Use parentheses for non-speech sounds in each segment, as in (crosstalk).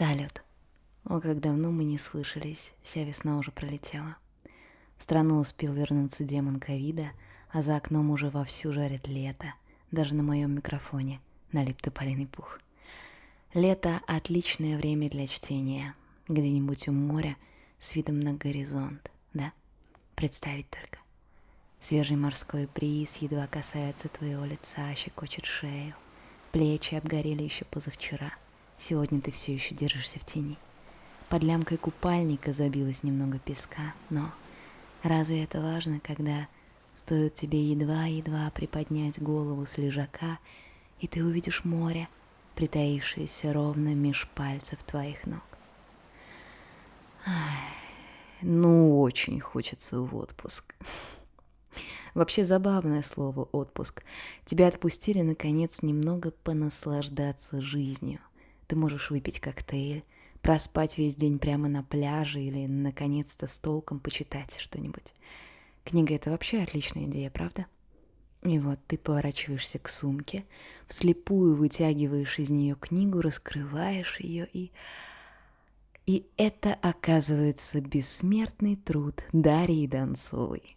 Салют. О, как давно мы не слышались, вся весна уже пролетела. В страну успел вернуться демон ковида, а за окном уже вовсю жарит лето. Даже на моем микрофоне налип тополиный пух. Лето — отличное время для чтения. Где-нибудь у моря с видом на горизонт, да? Представить только. Свежий морской бриз едва касается твоего лица, щекочет шею. Плечи обгорели еще позавчера. Сегодня ты все еще держишься в тени. Под лямкой купальника забилось немного песка, но разве это важно, когда стоит тебе едва-едва приподнять голову с лежака, и ты увидишь море, притаившееся ровно меж пальцев твоих ног? Ай, ну, очень хочется в отпуск. Вообще забавное слово «отпуск». Тебя отпустили, наконец, немного понаслаждаться жизнью. Ты можешь выпить коктейль, проспать весь день прямо на пляже или, наконец-то, с толком почитать что-нибудь. Книга — это вообще отличная идея, правда? И вот ты поворачиваешься к сумке, вслепую вытягиваешь из нее книгу, раскрываешь ее и... И это оказывается бессмертный труд Дарьи Донцовой.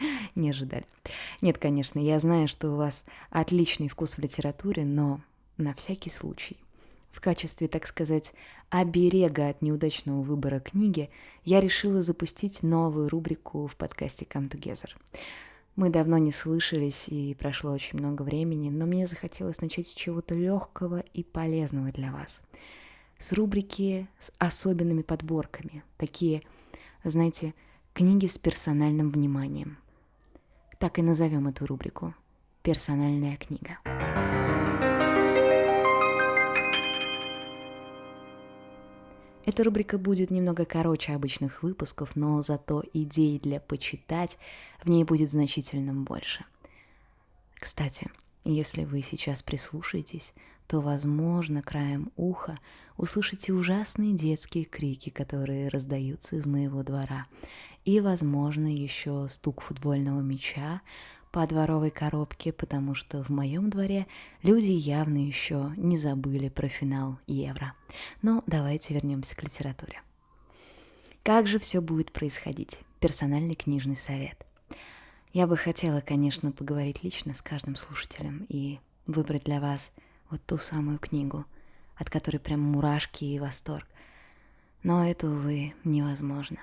(laughs) Не ожидали. Нет, конечно, я знаю, что у вас отличный вкус в литературе, но на всякий случай в качестве, так сказать, оберега от неудачного выбора книги, я решила запустить новую рубрику в подкасте Come Together. Мы давно не слышались, и прошло очень много времени, но мне захотелось начать с чего-то легкого и полезного для вас. С рубрики с особенными подборками, такие, знаете, книги с персональным вниманием. Так и назовем эту рубрику «Персональная книга». Эта рубрика будет немного короче обычных выпусков, но зато идей для почитать в ней будет значительно больше. Кстати, если вы сейчас прислушаетесь, то, возможно, краем уха услышите ужасные детские крики, которые раздаются из моего двора, и, возможно, еще стук футбольного мяча, по дворовой коробке, потому что в моем дворе люди явно еще не забыли про финал Евро. Но давайте вернемся к литературе. Как же все будет происходить? Персональный книжный совет. Я бы хотела, конечно, поговорить лично с каждым слушателем и выбрать для вас вот ту самую книгу, от которой прям мурашки и восторг. Но это, увы, невозможно.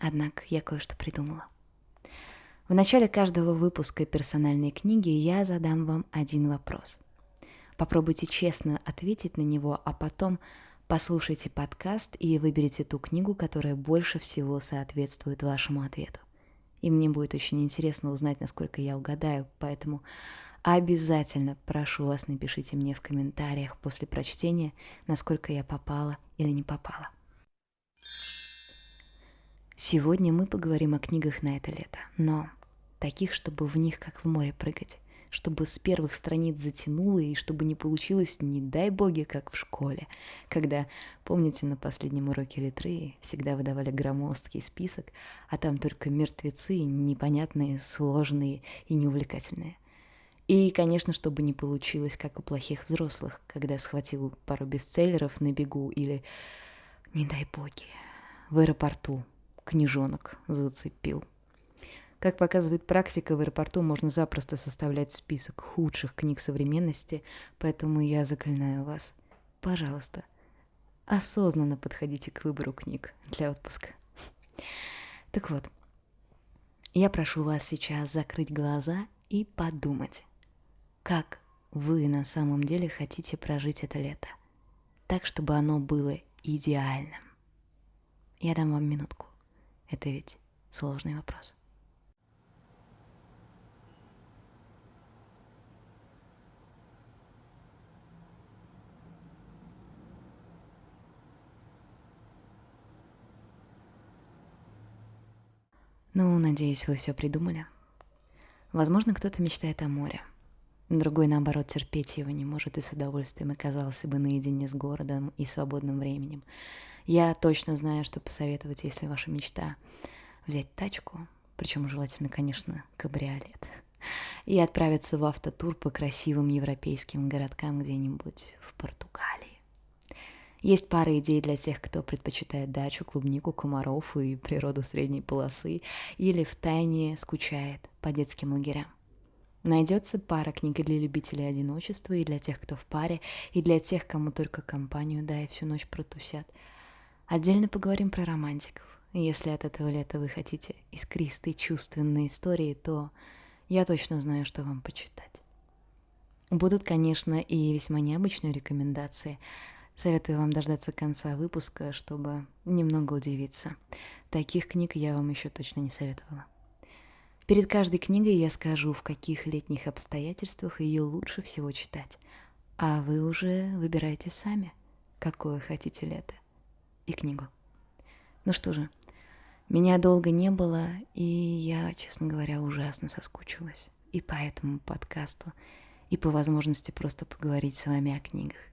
Однако я кое-что придумала. В начале каждого выпуска персональной книги я задам вам один вопрос. Попробуйте честно ответить на него, а потом послушайте подкаст и выберите ту книгу, которая больше всего соответствует вашему ответу. И мне будет очень интересно узнать, насколько я угадаю, поэтому обязательно прошу вас, напишите мне в комментариях после прочтения, насколько я попала или не попала. Сегодня мы поговорим о книгах на это лето, но таких, чтобы в них как в море прыгать, чтобы с первых страниц затянуло и чтобы не получилось, не дай боги, как в школе, когда, помните, на последнем уроке литры всегда выдавали громоздкий список, а там только мертвецы, непонятные, сложные и неувлекательные. И, конечно, чтобы не получилось, как у плохих взрослых, когда схватил пару бестселлеров на бегу или, не дай боги, в аэропорту книжонок зацепил. Как показывает практика, в аэропорту можно запросто составлять список худших книг современности, поэтому я заклинаю вас, пожалуйста, осознанно подходите к выбору книг для отпуска. Так вот, я прошу вас сейчас закрыть глаза и подумать, как вы на самом деле хотите прожить это лето, так, чтобы оно было идеальным. Я дам вам минутку. Это ведь сложный вопрос. Ну, надеюсь, вы все придумали. Возможно, кто-то мечтает о море. Другой, наоборот, терпеть его не может и с удовольствием оказался бы наедине с городом и свободным временем. Я точно знаю, что посоветовать, если ваша мечта взять тачку, причем желательно, конечно, кабриолет, и отправиться в автотур по красивым европейским городкам где-нибудь в Португалии. Есть пара идей для тех, кто предпочитает дачу, клубнику, комаров и природу средней полосы, или в тайне скучает по детским лагерям. Найдется пара книг для любителей одиночества, и для тех, кто в паре, и для тех, кому только компанию дай всю ночь протусят. Отдельно поговорим про романтиков. Если от этого лета вы хотите искристой чувственной истории, то я точно знаю, что вам почитать. Будут, конечно, и весьма необычные рекомендации. Советую вам дождаться конца выпуска, чтобы немного удивиться. Таких книг я вам еще точно не советовала. Перед каждой книгой я скажу, в каких летних обстоятельствах ее лучше всего читать. А вы уже выбирайте сами, какое хотите лето и книгу. Ну что же, меня долго не было, и я, честно говоря, ужасно соскучилась. И по этому подкасту, и по возможности просто поговорить с вами о книгах.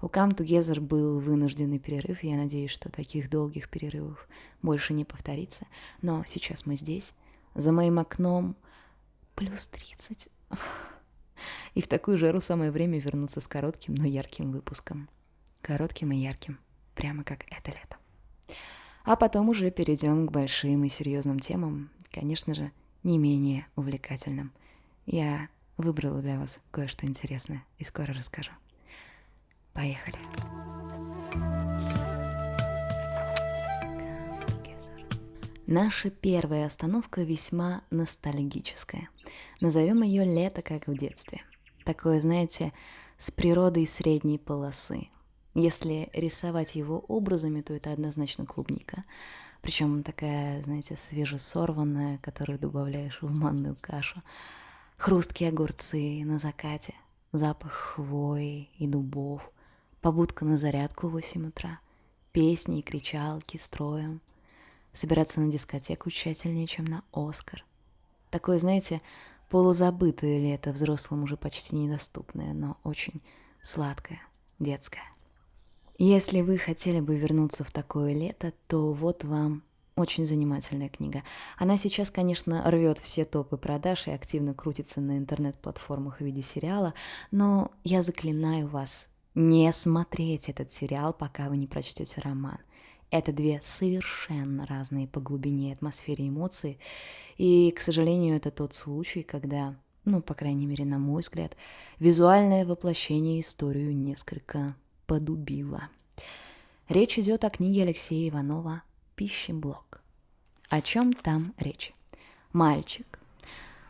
У Come Together был вынужденный перерыв, и я надеюсь, что таких долгих перерывов больше не повторится. Но сейчас мы здесь, за моим окном плюс 30. (laughs) И в такую жару самое время вернуться с коротким, но ярким выпуском. Коротким и ярким, прямо как это лето. А потом уже перейдем к большим и серьезным темам, конечно же, не менее увлекательным. Я выбрала для вас кое-что интересное и скоро расскажу. Поехали! Наша первая остановка весьма ностальгическая. Назовем ее «Лето, как в детстве». Такое, знаете, с природой средней полосы. Если рисовать его образами, то это однозначно клубника. Причем такая, знаете, свежесорванная, которую добавляешь в манную кашу. Хрусткие огурцы на закате, запах хвои и дубов, побудка на зарядку в 8 утра, песни и кричалки строем — собираться на дискотеку тщательнее, чем на Оскар. Такое, знаете, полузабытое лето, взрослым уже почти недоступное, но очень сладкое, детское. Если вы хотели бы вернуться в такое лето, то вот вам очень занимательная книга. Она сейчас, конечно, рвет все топы продаж и активно крутится на интернет-платформах в виде сериала, но я заклинаю вас не смотреть этот сериал, пока вы не прочтете роман. Это две совершенно разные по глубине атмосфере эмоции. И, к сожалению, это тот случай, когда, ну, по крайней мере, на мой взгляд, визуальное воплощение историю несколько подубило. Речь идет о книге Алексея Иванова «Пищеблок». О чем там речь? Мальчик,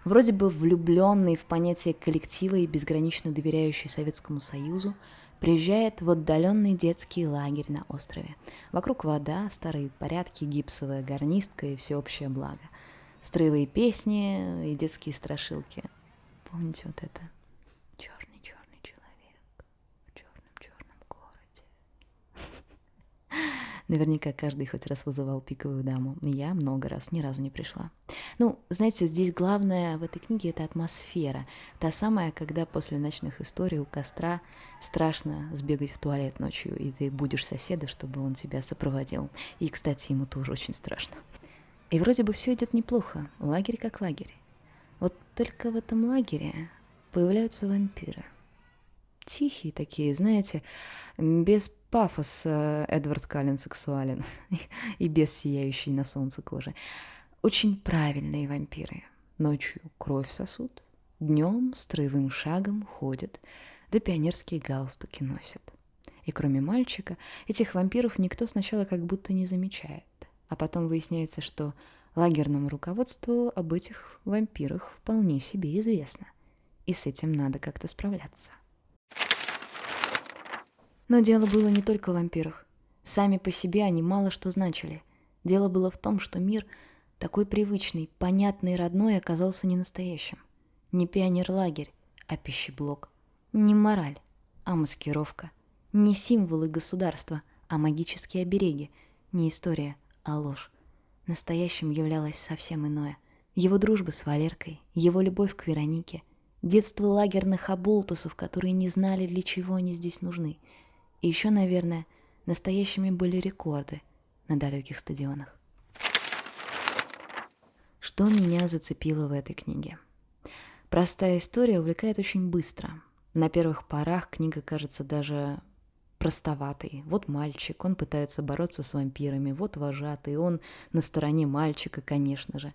вроде бы влюбленный в понятие коллектива и безгранично доверяющий Советскому Союзу, приезжает в отдаленный детский лагерь на острове. Вокруг вода, старые порядки, гипсовая гарнистка и всеобщее благо. Строевые песни и детские страшилки. Помните вот это? Черный-черный человек в черном-черном городе. Наверняка каждый хоть раз вызывал пиковую даму. Я много раз, ни разу не пришла. Ну, знаете, здесь главное в этой книге это атмосфера. Та самая, когда после ночных историй у костра страшно сбегать в туалет ночью, и ты будешь соседа, чтобы он тебя сопроводил. И, кстати, ему тоже очень страшно. И вроде бы все идет неплохо, лагерь как лагерь. Вот только в этом лагере появляются вампиры. Тихие такие, знаете, без пафоса Эдвард Каллен сексуален (laughs) и без сияющей на солнце кожи. Очень правильные вампиры. Ночью кровь сосут, днем строевым шагом ходят, да пионерские галстуки носят. И кроме мальчика, этих вампиров никто сначала как будто не замечает. А потом выясняется, что лагерному руководству об этих вампирах вполне себе известно. И с этим надо как-то справляться. Но дело было не только в вампирах. Сами по себе они мало что значили. Дело было в том, что мир — такой привычный, понятный родной оказался не настоящим. Не пионерлагерь, а пищеблок. Не мораль, а маскировка. Не символы государства, а магические обереги. Не история, а ложь. Настоящим являлось совсем иное. Его дружба с Валеркой, его любовь к Веронике, детство лагерных оболтусов, которые не знали, для чего они здесь нужны. И еще, наверное, настоящими были рекорды на далеких стадионах. Что меня зацепило в этой книге? Простая история увлекает очень быстро. На первых порах книга кажется даже простоватый. Вот мальчик, он пытается бороться с вампирами, вот вожатый, он на стороне мальчика, конечно же.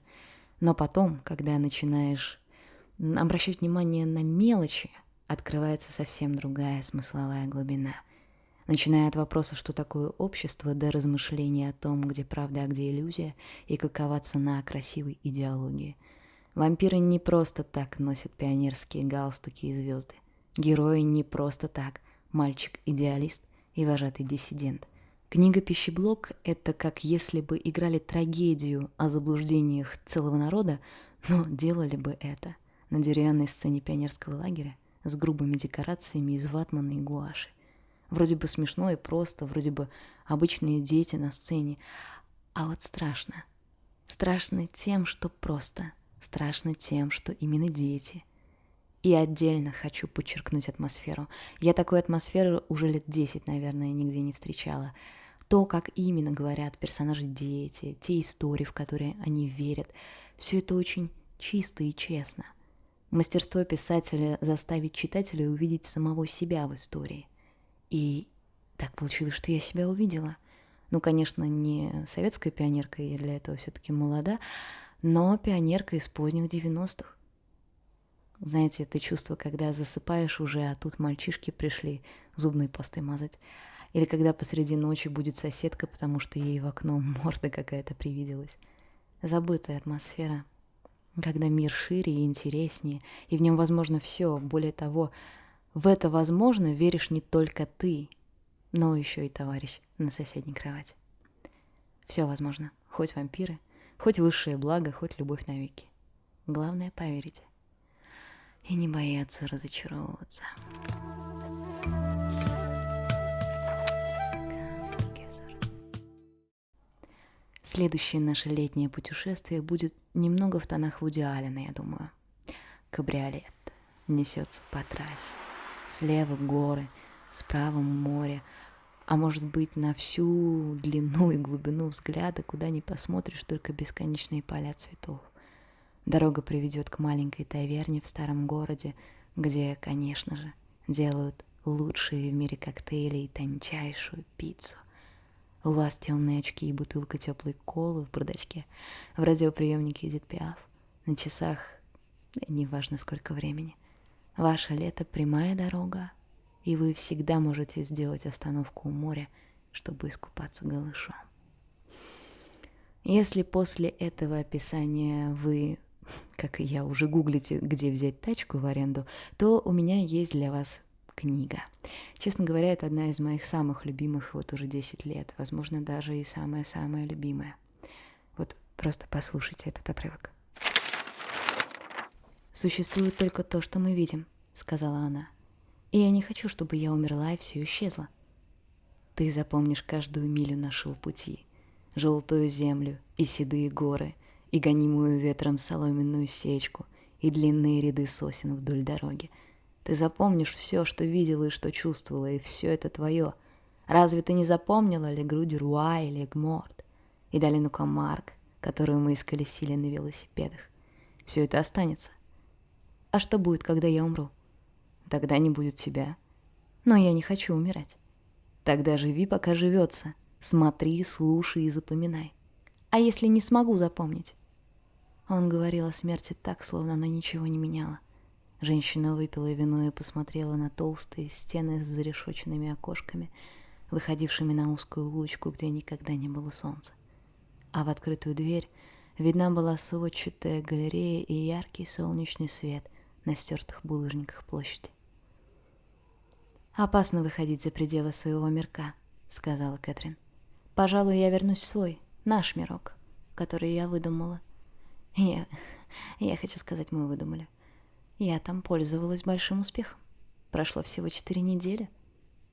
Но потом, когда начинаешь обращать внимание на мелочи, открывается совсем другая смысловая глубина. Начиная от вопроса, что такое общество, до размышления о том, где правда, а где иллюзия, и какова цена красивой идеологии. Вампиры не просто так носят пионерские галстуки и звезды. Герои не просто так мальчик-идеалист и вожатый диссидент. Книга «Пищеблок» — это как если бы играли трагедию о заблуждениях целого народа, но делали бы это на деревянной сцене пионерского лагеря с грубыми декорациями из ватмана и гуаши. Вроде бы смешно и просто, вроде бы обычные дети на сцене. А вот страшно. Страшно тем, что просто. Страшно тем, что именно дети — и отдельно хочу подчеркнуть атмосферу. Я такой атмосферы уже лет 10, наверное, нигде не встречала. То, как именно говорят персонажи дети, те истории, в которые они верят, все это очень чисто и честно. Мастерство писателя заставить читателя увидеть самого себя в истории. И так получилось, что я себя увидела. Ну, конечно, не советская пионерка, я для этого все-таки молода, но пионерка из поздних 90-х. Знаете, это чувство, когда засыпаешь уже, а тут мальчишки пришли зубной пастой мазать. Или когда посреди ночи будет соседка, потому что ей в окно (laughs) морда какая-то привиделась. Забытая атмосфера, когда мир шире и интереснее, и в нем возможно все. Более того, в это возможно веришь не только ты, но еще и товарищ на соседней кровати. Все возможно, хоть вампиры, хоть высшее благо, хоть любовь навеки. Главное поверить и не бояться разочаровываться. Следующее наше летнее путешествие будет немного в тонах Вуди Аллена, я думаю. Кабриолет несется по трассе. Слева горы, справа море, а может быть на всю длину и глубину взгляда, куда ни посмотришь, только бесконечные поля цветов. Дорога приведет к маленькой таверне в старом городе, где, конечно же, делают лучшие в мире коктейли и тончайшую пиццу. У вас темные очки и бутылка теплой колы в бардачке. В радиоприемнике идет пиаф. На часах неважно сколько времени. Ваше лето — прямая дорога, и вы всегда можете сделать остановку у моря, чтобы искупаться голышом. Если после этого описания вы (laughs) как и я, уже гуглите, где взять тачку в аренду, то у меня есть для вас книга. Честно говоря, это одна из моих самых любимых вот уже 10 лет, возможно, даже и самая-самая любимая. Вот просто послушайте этот отрывок. «Существует только то, что мы видим», — сказала она. «И я не хочу, чтобы я умерла и все исчезло. Ты запомнишь каждую милю нашего пути, желтую землю и седые горы — и гонимую ветром соломенную сечку, и длинные ряды сосен вдоль дороги. Ты запомнишь все, что видела и что чувствовала, и все это твое. Разве ты не запомнила Легру Дюруа и Легморт, и долину Камарк, которую мы исколесили на велосипедах? Все это останется. А что будет, когда я умру? Тогда не будет тебя. Но я не хочу умирать. Тогда живи, пока живется. Смотри, слушай и запоминай. А если не смогу запомнить? Он говорил о смерти так, словно она ничего не меняла. Женщина выпила вино и посмотрела на толстые стены с зарешоченными окошками, выходившими на узкую улочку, где никогда не было солнца. А в открытую дверь видна была сводчатая галерея и яркий солнечный свет на стертых булыжниках площади. «Опасно выходить за пределы своего мирка», — сказала Кэтрин. «Пожалуй, я вернусь в свой, наш мирок, который я выдумала». Я, я хочу сказать, мы выдумали. Я там пользовалась большим успехом. Прошло всего четыре недели.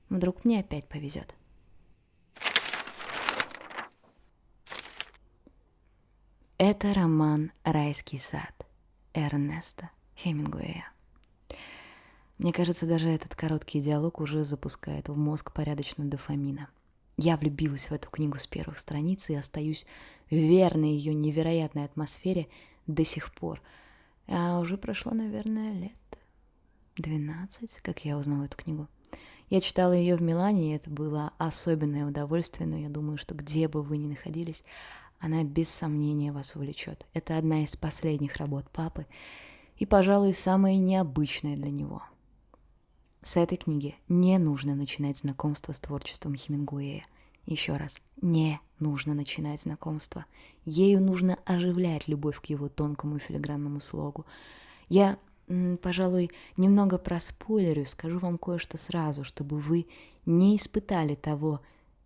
Вдруг мне опять повезет. Это роман «Райский сад» Эрнеста Хемингуэя. Мне кажется, даже этот короткий диалог уже запускает в мозг порядочно дофамина. Я влюбилась в эту книгу с первых страниц и остаюсь верной ее невероятной атмосфере до сих пор. А уже прошло, наверное, лет 12, как я узнала эту книгу. Я читала ее в Милане, и это было особенное удовольствие, но я думаю, что где бы вы ни находились, она без сомнения вас увлечет. Это одна из последних работ папы и, пожалуй, самая необычная для него. С этой книги не нужно начинать знакомство с творчеством Хемингуэя. Еще раз, не нужно начинать знакомство. Ею нужно оживлять любовь к его тонкому филигранному слогу. Я пожалуй, немного проспойлерю, скажу вам кое-что сразу, чтобы вы не испытали того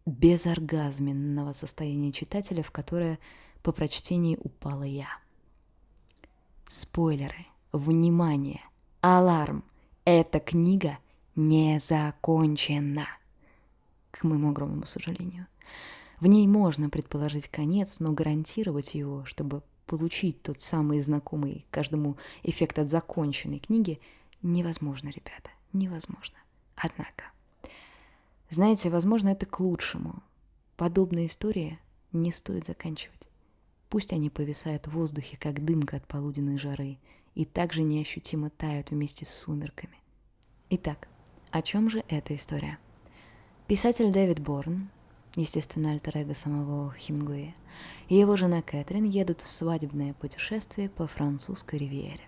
безоргазменного состояния читателя, в которое по прочтении упала я. Спойлеры. Внимание! Аларм! Эта книга не закончена. К моему огромному сожалению. В ней можно предположить конец, но гарантировать его, чтобы получить тот самый знакомый каждому эффект от законченной книги невозможно, ребята, невозможно. Однако, знаете, возможно, это к лучшему. Подобные истории не стоит заканчивать. Пусть они повисают в воздухе, как дымка от полуденной жары, и также неощутимо тают вместе с сумерками. Итак, о чем же эта история? Писатель Дэвид Борн, естественно, альтер самого Хемингуэя, и его жена Кэтрин едут в свадебное путешествие по французской ривьере.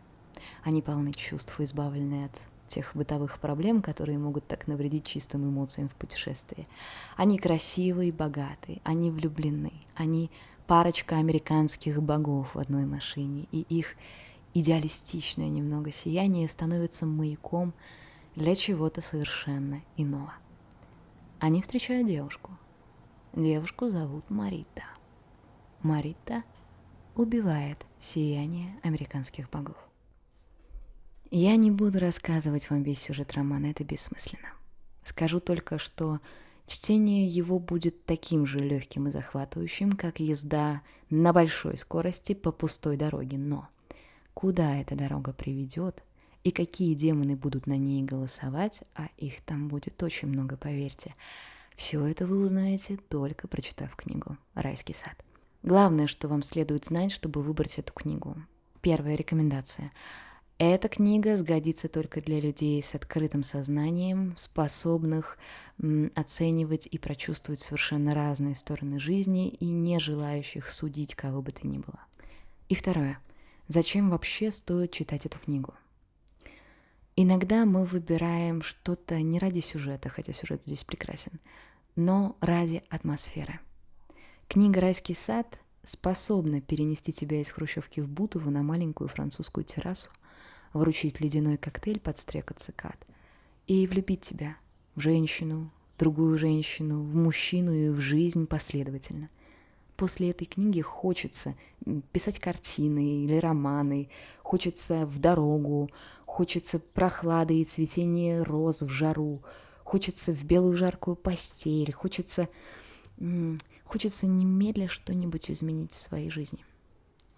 Они полны чувств, избавленные от тех бытовых проблем, которые могут так навредить чистым эмоциям в путешествии. Они красивые, богатые, они влюблены, они парочка американских богов в одной машине, и их идеалистичное немного сияние становится маяком для чего-то совершенно иного. Они встречают девушку. Девушку зовут Марита. Марита убивает сияние американских богов. Я не буду рассказывать вам весь сюжет романа, это бессмысленно. Скажу только, что чтение его будет таким же легким и захватывающим, как езда на большой скорости по пустой дороге. Но куда эта дорога приведет и какие демоны будут на ней голосовать, а их там будет очень много, поверьте, все это вы узнаете только прочитав книгу «Райский сад». Главное, что вам следует знать, чтобы выбрать эту книгу. Первая рекомендация. Эта книга сгодится только для людей с открытым сознанием, способных оценивать и прочувствовать совершенно разные стороны жизни и не желающих судить кого бы то ни было. И второе. Зачем вообще стоит читать эту книгу? Иногда мы выбираем что-то не ради сюжета, хотя сюжет здесь прекрасен, но ради атмосферы – Книга «Райский сад» способна перенести тебя из Хрущевки в Бутово на маленькую французскую террасу, вручить ледяной коктейль под стрекот цикад и влюбить тебя в женщину, другую женщину, в мужчину и в жизнь последовательно. После этой книги хочется писать картины или романы, хочется в дорогу, хочется прохлады и цветения роз в жару, хочется в белую жаркую постель, хочется Хочется немедля что-нибудь изменить в своей жизни,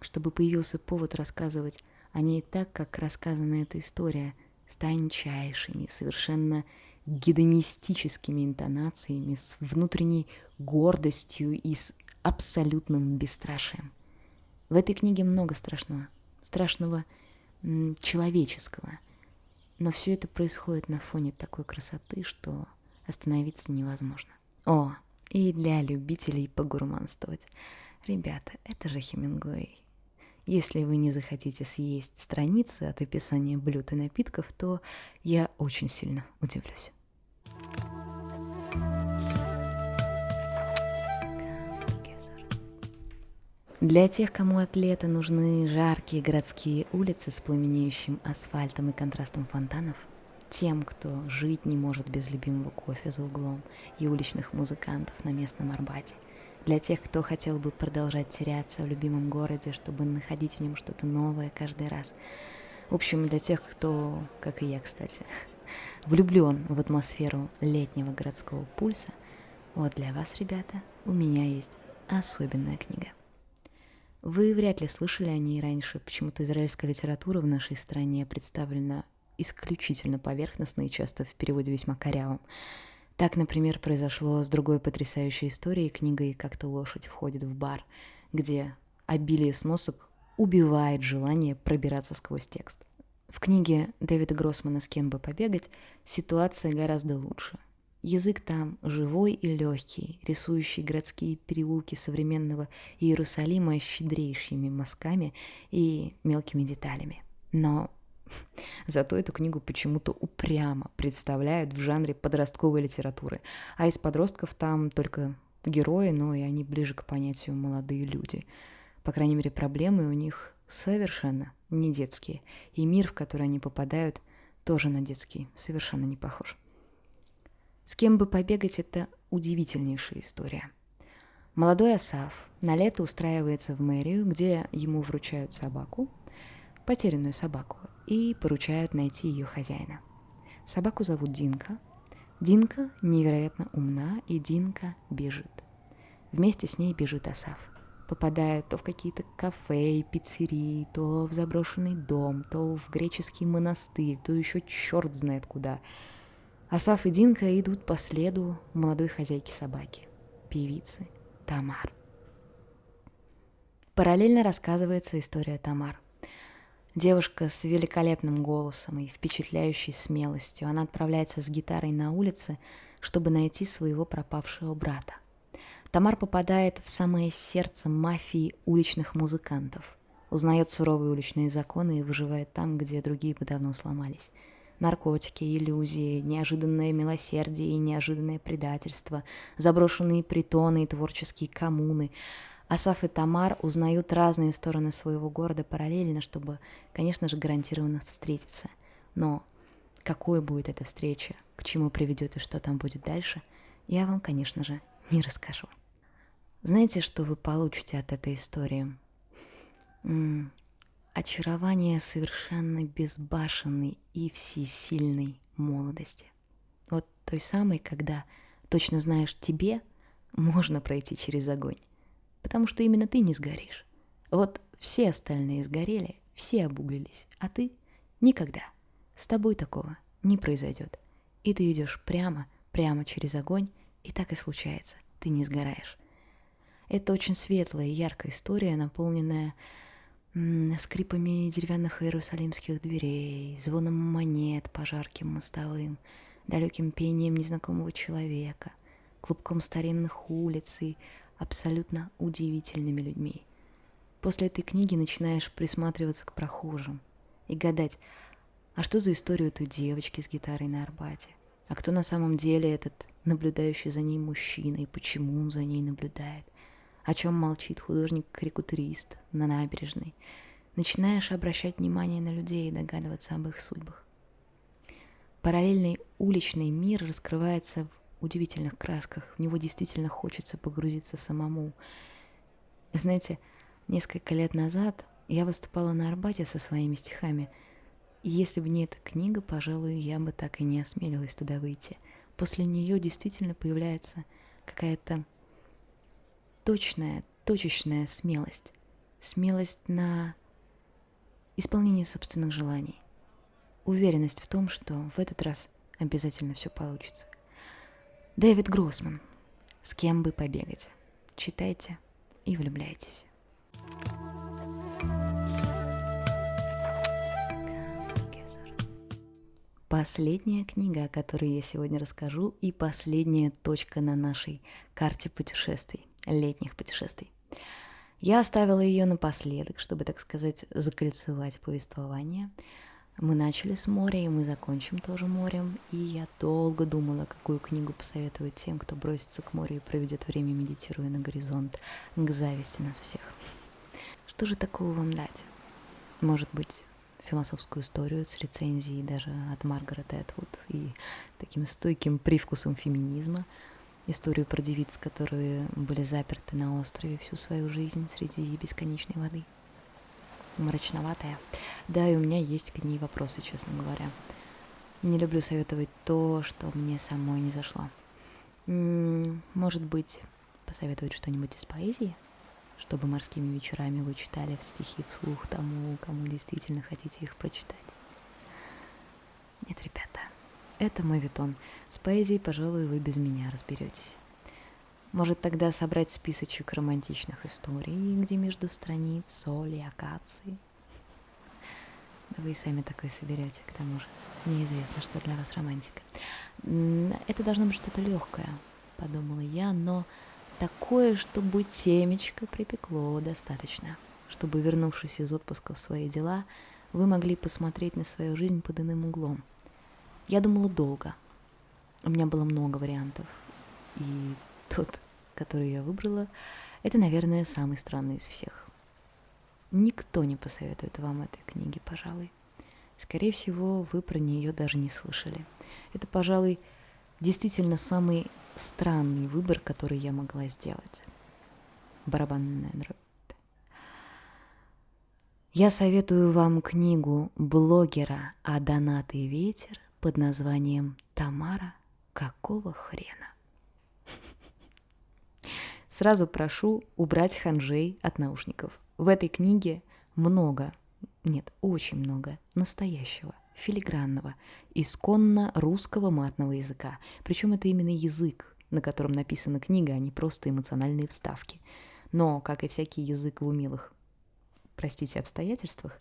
чтобы появился повод рассказывать о ней так, как рассказана эта история, с тончайшими, совершенно гедонистическими интонациями, с внутренней гордостью и с абсолютным бесстрашием. В этой книге много страшного, страшного человеческого, но все это происходит на фоне такой красоты, что остановиться невозможно. О, и для любителей погурманствовать. Ребята, это же Хемингуэй. Если вы не захотите съесть страницы от описания блюд и напитков, то я очень сильно удивлюсь. Для тех, кому от лета нужны жаркие городские улицы с пламенеющим асфальтом и контрастом фонтанов – тем, кто жить не может без любимого кофе за углом и уличных музыкантов на местном Арбате. Для тех, кто хотел бы продолжать теряться в любимом городе, чтобы находить в нем что-то новое каждый раз. В общем, для тех, кто, как и я, кстати, (laughs) влюблен в атмосферу летнего городского пульса, вот для вас, ребята, у меня есть особенная книга. Вы вряд ли слышали о ней раньше, почему-то израильская литература в нашей стране представлена исключительно поверхностно и часто в переводе весьма корявым. Так, например, произошло с другой потрясающей историей книгой «Как-то лошадь входит в бар», где обилие сносок убивает желание пробираться сквозь текст. В книге Дэвида Гроссмана «С кем бы побегать» ситуация гораздо лучше – Язык там живой и легкий, рисующий городские переулки современного Иерусалима щедрейшими мазками и мелкими деталями. Но (laughs) Зато эту книгу почему-то упрямо представляют в жанре подростковой литературы, а из подростков там только герои, но и они ближе к понятию молодые люди. По крайней мере, проблемы у них совершенно не детские, и мир, в который они попадают, тоже на детский, совершенно не похож. С кем бы побегать – это удивительнейшая история. Молодой Асаф на лето устраивается в мэрию, где ему вручают собаку, потерянную собаку, и поручают найти ее хозяина. Собаку зовут Динка. Динка невероятно умна, и Динка бежит. Вместе с ней бежит Асаф. Попадает то в какие-то кафе и пиццерии, то в заброшенный дом, то в греческий монастырь, то еще черт знает куда. Асаф и Динка идут по следу молодой хозяйки собаки, певицы Тамар. Параллельно рассказывается история Тамар. Девушка с великолепным голосом и впечатляющей смелостью. Она отправляется с гитарой на улице, чтобы найти своего пропавшего брата. Тамар попадает в самое сердце мафии уличных музыкантов. Узнает суровые уличные законы и выживает там, где другие бы давно сломались. Наркотики, иллюзии, неожиданное милосердие и неожиданное предательство, заброшенные притоны и творческие коммуны — Асаф и Тамар узнают разные стороны своего города параллельно, чтобы, конечно же, гарантированно встретиться. Но какой будет эта встреча, к чему приведет и что там будет дальше, я вам, конечно же, не расскажу. Знаете, что вы получите от этой истории? Очарование совершенно безбашенной и всесильной молодости. Вот той самой, когда точно знаешь, тебе можно пройти через огонь потому что именно ты не сгоришь. Вот все остальные сгорели, все обуглились, а ты никогда. С тобой такого не произойдет. И ты идешь прямо, прямо через огонь, и так и случается, ты не сгораешь. Это очень светлая и яркая история, наполненная скрипами деревянных иерусалимских дверей, звоном монет по жарким мостовым, далеким пением незнакомого человека, клубком старинных улиц и абсолютно удивительными людьми. После этой книги начинаешь присматриваться к прохожим и гадать, а что за история у той девочки с гитарой на Арбате? А кто на самом деле этот наблюдающий за ней мужчина и почему он за ней наблюдает? О чем молчит художник-карикатурист на набережной? Начинаешь обращать внимание на людей и догадываться об их судьбах. Параллельный уличный мир раскрывается в удивительных красках. В него действительно хочется погрузиться самому. Знаете, несколько лет назад я выступала на Арбате со своими стихами. И если бы не эта книга, пожалуй, я бы так и не осмелилась туда выйти. После нее действительно появляется какая-то точная, точечная смелость. Смелость на исполнение собственных желаний. Уверенность в том, что в этот раз обязательно все получится. Дэвид Гроссман. С кем бы побегать? Читайте и влюбляйтесь. Последняя книга, о которой я сегодня расскажу, и последняя точка на нашей карте путешествий, летних путешествий. Я оставила ее напоследок, чтобы, так сказать, закольцевать повествование – мы начали с моря, и мы закончим тоже морем. И я долго думала, какую книгу посоветовать тем, кто бросится к морю и проведет время, медитируя на горизонт, к зависти нас всех. Что же такого вам дать? Может быть, философскую историю с рецензией даже от Маргарет Этвуд и таким стойким привкусом феминизма, историю про девиц, которые были заперты на острове всю свою жизнь среди бесконечной воды – мрачноватая. Да, и у меня есть к ней вопросы, честно говоря. Не люблю советовать то, что мне самой не зашло. Может быть, посоветовать что-нибудь из поэзии? Чтобы морскими вечерами вы читали стихи вслух тому, кому действительно хотите их прочитать. Нет, ребята, это мой витон. С поэзией, пожалуй, вы без меня разберетесь. Может тогда собрать списочек романтичных историй, где между страниц соли акации? Вы и сами такой соберете, к тому же. Неизвестно, что для вас романтика. Это должно быть что-то легкое, подумала я, но такое, чтобы темечко припекло достаточно, чтобы, вернувшись из отпуска в свои дела, вы могли посмотреть на свою жизнь под иным углом. Я думала долго. У меня было много вариантов. И тот, который я выбрала, это, наверное, самый странный из всех. Никто не посоветует вам этой книги, пожалуй. Скорее всего, вы про нее даже не слышали. Это, пожалуй, действительно самый странный выбор, который я могла сделать. Барабанная дробь. Я советую вам книгу блогера «А донат и ветер» под названием «Тамара, какого хрена?» Сразу прошу убрать ханжей от наушников. В этой книге много, нет, очень много настоящего, филигранного, исконно русского матного языка. Причем это именно язык, на котором написана книга, а не просто эмоциональные вставки. Но, как и всякий язык в умелых простите, обстоятельствах,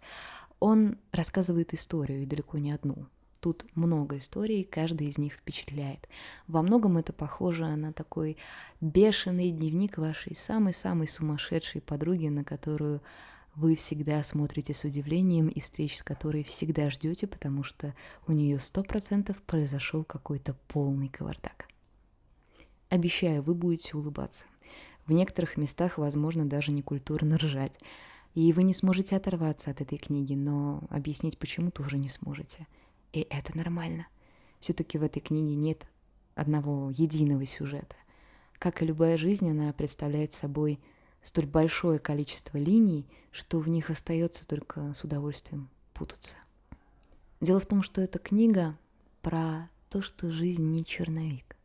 он рассказывает историю, и далеко не одну. Тут много историй, каждый из них впечатляет. Во многом это похоже на такой бешеный дневник вашей самой-самой сумасшедшей подруги, на которую вы всегда смотрите с удивлением и встреч с которой всегда ждете, потому что у нее сто процентов произошел какой-то полный кавардак. Обещаю, вы будете улыбаться. В некоторых местах, возможно, даже некультурно ржать. И вы не сможете оторваться от этой книги, но объяснить почему тоже не сможете. И это нормально. Все-таки в этой книге нет одного единого сюжета. Как и любая жизнь, она представляет собой столь большое количество линий, что в них остается только с удовольствием путаться. Дело в том, что эта книга про то, что жизнь не черновик,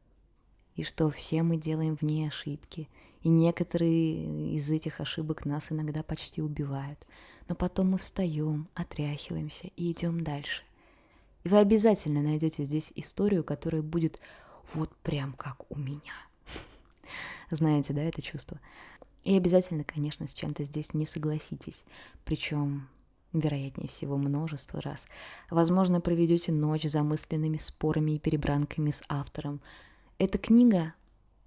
и что все мы делаем в ней ошибки – и некоторые из этих ошибок нас иногда почти убивают. Но потом мы встаем, отряхиваемся и идем дальше. И вы обязательно найдете здесь историю, которая будет вот прям как у меня. (laughs) Знаете, да, это чувство? И обязательно, конечно, с чем-то здесь не согласитесь. Причем вероятнее всего, множество раз. Возможно, проведете ночь замысленными спорами и перебранками с автором. Эта книга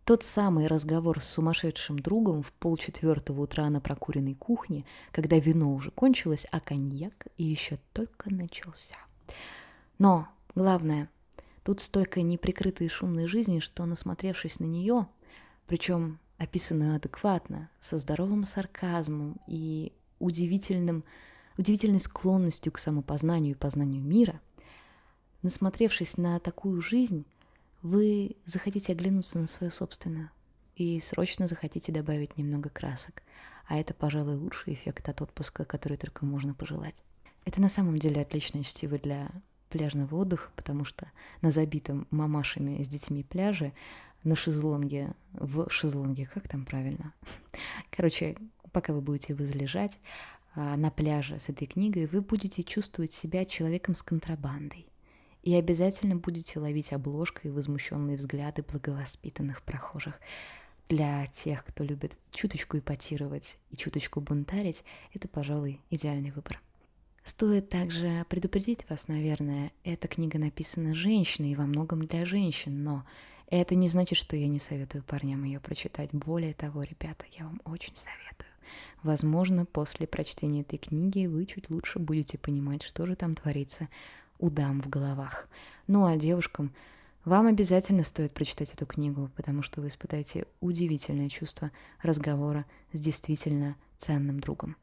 тот самый разговор с сумасшедшим другом в полчетвертого утра на прокуренной кухне, когда вино уже кончилось, а коньяк еще только начался. Но главное, тут столько неприкрытой шумной жизни, что, насмотревшись на нее, причем описанную адекватно, со здоровым сарказмом и удивительным, удивительной склонностью к самопознанию и познанию мира, насмотревшись на такую жизнь, вы захотите оглянуться на свою собственную и срочно захотите добавить немного красок. А это, пожалуй, лучший эффект от отпуска, который только можно пожелать. Это на самом деле отличное чтиво для пляжного отдыха, потому что на забитом мамашами с детьми пляже на шезлонге, в шезлонге, как там правильно? (laughs) Короче, пока вы будете возлежать а, на пляже с этой книгой, вы будете чувствовать себя человеком с контрабандой и обязательно будете ловить обложкой возмущенные взгляды благовоспитанных прохожих. Для тех, кто любит чуточку ипотировать и чуточку бунтарить, это, пожалуй, идеальный выбор. Стоит также предупредить вас, наверное, эта книга написана женщиной и во многом для женщин, но это не значит, что я не советую парням ее прочитать. Более того, ребята, я вам очень советую. Возможно, после прочтения этой книги вы чуть лучше будете понимать, что же там творится у дам в головах. Ну а девушкам вам обязательно стоит прочитать эту книгу, потому что вы испытаете удивительное чувство разговора с действительно ценным другом.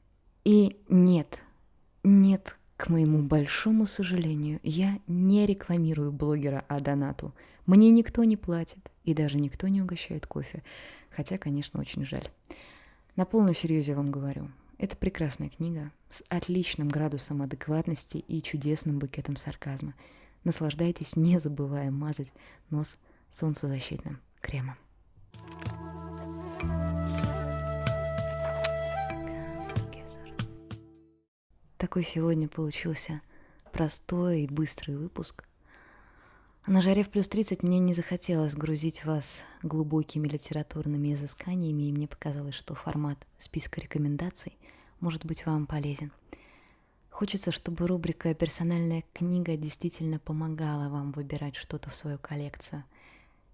И нет, нет, к моему большому сожалению, я не рекламирую блогера о донату. Мне никто не платит, и даже никто не угощает кофе. Хотя, конечно, очень жаль. На полном серьезе вам говорю, это прекрасная книга с отличным градусом адекватности и чудесным букетом сарказма. Наслаждайтесь, не забывая мазать нос солнцезащитным кремом. Такой сегодня получился простой и быстрый выпуск. На жаре в плюс 30 мне не захотелось грузить вас глубокими литературными изысканиями, и мне показалось, что формат списка рекомендаций может быть вам полезен. Хочется, чтобы рубрика «Персональная книга» действительно помогала вам выбирать что-то в свою коллекцию.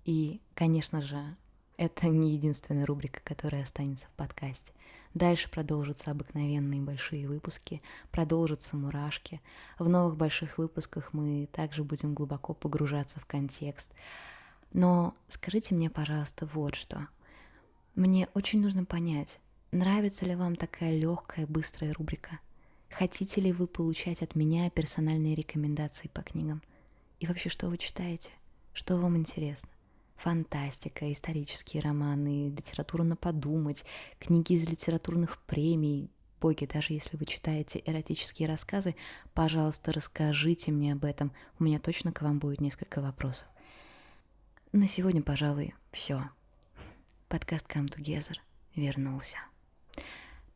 И, конечно же, это не единственная рубрика, которая останется в подкасте. Дальше продолжатся обыкновенные большие выпуски, продолжатся мурашки. В новых больших выпусках мы также будем глубоко погружаться в контекст. Но скажите мне, пожалуйста, вот что. Мне очень нужно понять, нравится ли вам такая легкая, быстрая рубрика – Хотите ли вы получать от меня персональные рекомендации по книгам? И вообще, что вы читаете? Что вам интересно? Фантастика, исторические романы, литература на подумать, книги из литературных премий. Боги, даже если вы читаете эротические рассказы, пожалуйста, расскажите мне об этом. У меня точно к вам будет несколько вопросов. На сегодня, пожалуй, все. Подкаст Come Together вернулся.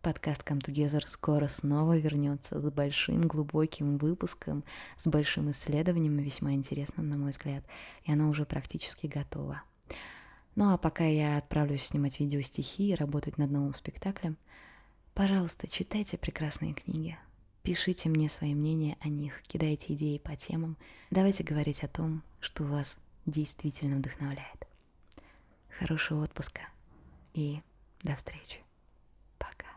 Подкаст Come Together скоро снова вернется с большим глубоким выпуском, с большим исследованием, весьма интересным, на мой взгляд, и оно уже практически готово. Ну а пока я отправлюсь снимать видео стихи и работать над новым спектаклем, пожалуйста, читайте прекрасные книги, пишите мне свои мнения о них, кидайте идеи по темам, давайте говорить о том, что вас действительно вдохновляет. Хорошего отпуска и до встречи. Пока.